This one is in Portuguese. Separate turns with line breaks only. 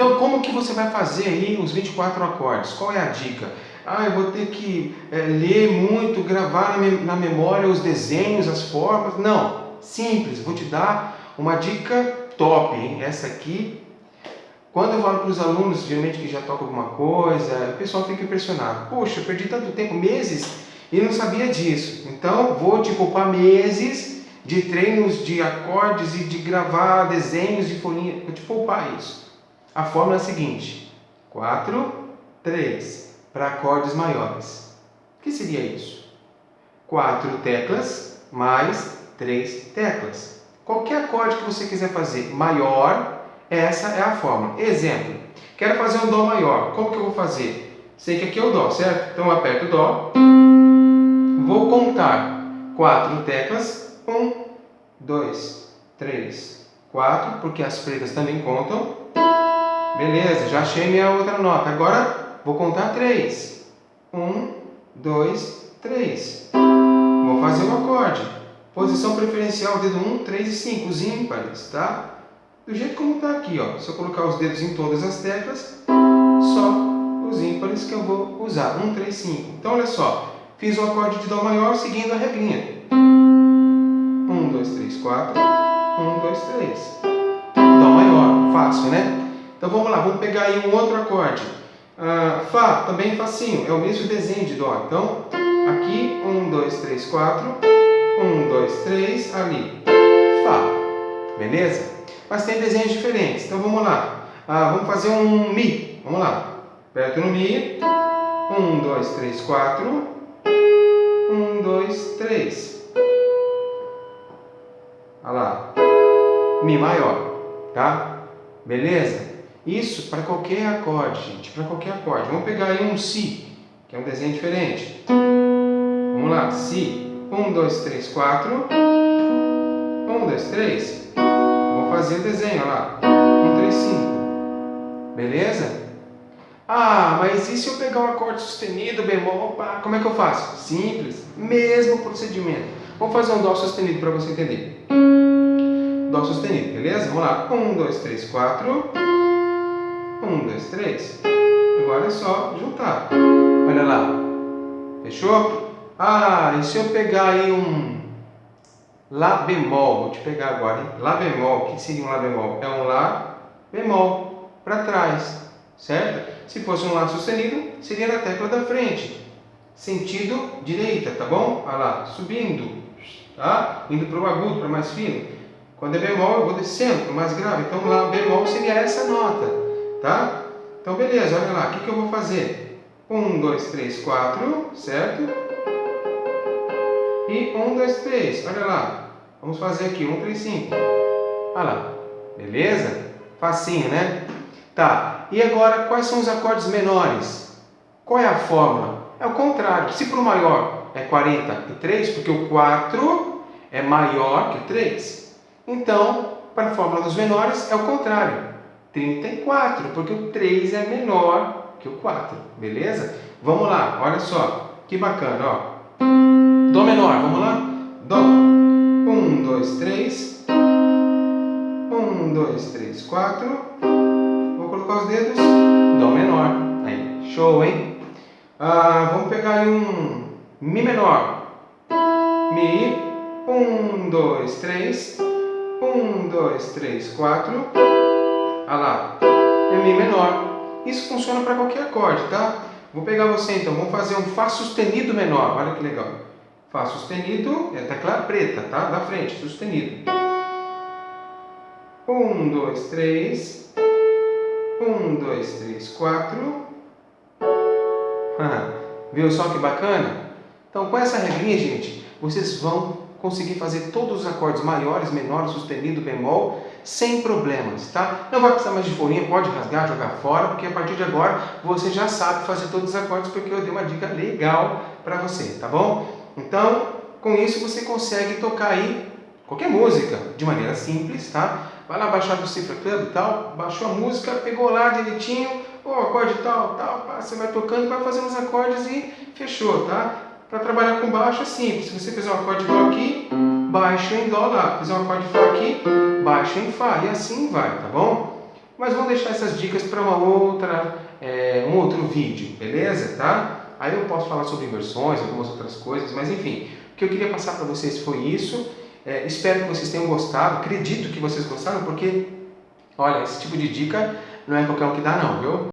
Então, como que você vai fazer aí os 24 acordes? Qual é a dica? Ah, eu vou ter que é, ler muito, gravar na memória os desenhos, as formas. Não, simples, vou te dar uma dica top, hein? Essa aqui, quando eu falo para os alunos, geralmente que já tocam alguma coisa, o pessoal fica impressionado. Poxa, eu perdi tanto tempo, meses, e não sabia disso. Então, vou te poupar meses de treinos de acordes e de gravar desenhos de folhinha. Vou te poupar isso. A fórmula é a seguinte. 4, 3 para acordes maiores. O que seria isso? 4 teclas mais 3 teclas. Qualquer acorde que você quiser fazer maior, essa é a fórmula. Exemplo, quero fazer um Dó maior. Como que eu vou fazer? Sei que aqui é o Dó, certo? Então eu aperto o Dó. Vou contar 4 teclas 1, 2, 3, 4, porque as pretas também contam. Beleza, já achei minha outra nota. Agora vou contar 3. 1, 2, 3. Vou fazer o acorde. Posição preferencial, dedo 1, 3 e 5, os ímpares, tá? Do jeito como está aqui, ó. Se eu colocar os dedos em todas as teclas, só os ímpares que eu vou usar. 1, 3, 5. Então, olha só. Fiz o acorde de Dó maior seguindo a regrinha. 4, 1, 2, 3. Dó maior, fácil, né? Então vamos lá, vamos pegar aí um outro acorde. Uh, Fá, também facinho, é o mesmo desenho de Dó. Então, aqui, 1, 2, 3, 4, 1, 2, 3, ali, Fá. Beleza? Mas tem desenhos diferentes, então vamos lá. Uh, vamos fazer um Mi, vamos lá. Aperto no Mi, 1, 2, 3, 4, 1, 2, 3. Olha lá. Mi maior, tá? Beleza? Isso para qualquer acorde, gente, para qualquer acorde. Vamos pegar aí um Si, que é um desenho diferente. Vamos lá, Si. 1, 2, 3, 4. 1, 2, 3. Vou fazer o desenho, olha lá. 1, 3, 5. Beleza? Ah, mas e se eu pegar um acorde sustenido, bemol, pá, como é que eu faço? Simples, mesmo procedimento. Vamos fazer um Dó sustenido para você entender. Dó sustenido, beleza? Vamos lá. 1, 2, 3, 4. 1, 2, 3. Agora é só juntar. Olha lá. Fechou? Ah, e se eu pegar aí um Lá bemol, vou te pegar agora, hein? Lá bemol, o que seria um Lá bemol? É um Lá bemol para trás, certo? Se fosse um Lá sustenido, seria na tecla da frente, sentido direita, tá bom? Olha lá, subindo, tá? Indo para o agudo, para mais fino. Quando é bemol, eu vou descendo para mais grave. Então, lá, bemol seria essa nota, tá? Então, beleza, olha lá, o que, que eu vou fazer? 1, 2, 3, 4, certo? E 1, 2, 3, olha lá. Vamos fazer aqui, 1, 3, 5. Olha lá, beleza? Facinho, né? Tá, e agora, quais são os acordes menores? Qual é a fórmula? É o contrário. Se para o maior é 43, porque o 4 é maior que 3. Então, para a fórmula dos menores é o contrário. 34, porque o 3 é menor que o 4, beleza? Vamos lá, olha só, que bacana, ó. Dó menor, vamos lá? Dó. 1, 2, 3. 1, 2, 3, 4. Vou colocar os dedos. Dó menor. Aí, show, hein? Ah, vamos pegar aí um Mi menor. Mi. Um, dois, três. Um, dois, três, quatro. Olha lá. É Mi menor. Isso funciona para qualquer acorde, tá? Vou pegar você então. Vamos fazer um Fá sustenido menor. Olha que legal. Fá sustenido é tecla preta, tá? Da frente, sustenido. Um, dois, três. Um, dois, três, quatro. Viu só que bacana? Então, com essa regrinha, gente, vocês vão conseguir fazer todos os acordes maiores, menores, sustenido, bemol, sem problemas, tá? Não vai precisar mais de folhinha, pode rasgar, jogar fora, porque a partir de agora você já sabe fazer todos os acordes, porque eu dei uma dica legal para você, tá bom? Então, com isso você consegue tocar aí qualquer música, de maneira simples, tá? Vai lá baixar do Cifra Club e tal, baixou a música, pegou lá direitinho, o acorde tal, tal, você vai tocando, vai fazendo os acordes e fechou, tá? Para trabalhar com baixo é simples. Se você fizer um acorde de Dó aqui, baixo em Dó lá. Fizer um acorde de Fá aqui, baixo em Fá. E assim vai, tá bom? mas vamos deixar essas dicas para uma outra, é, um outro vídeo, beleza? Tá? Aí eu posso falar sobre inversões, algumas outras coisas, mas enfim, o que eu queria passar para vocês foi isso. É, espero que vocês tenham gostado, acredito que vocês gostaram, porque, olha, esse tipo de dica não é qualquer um que dá não, viu?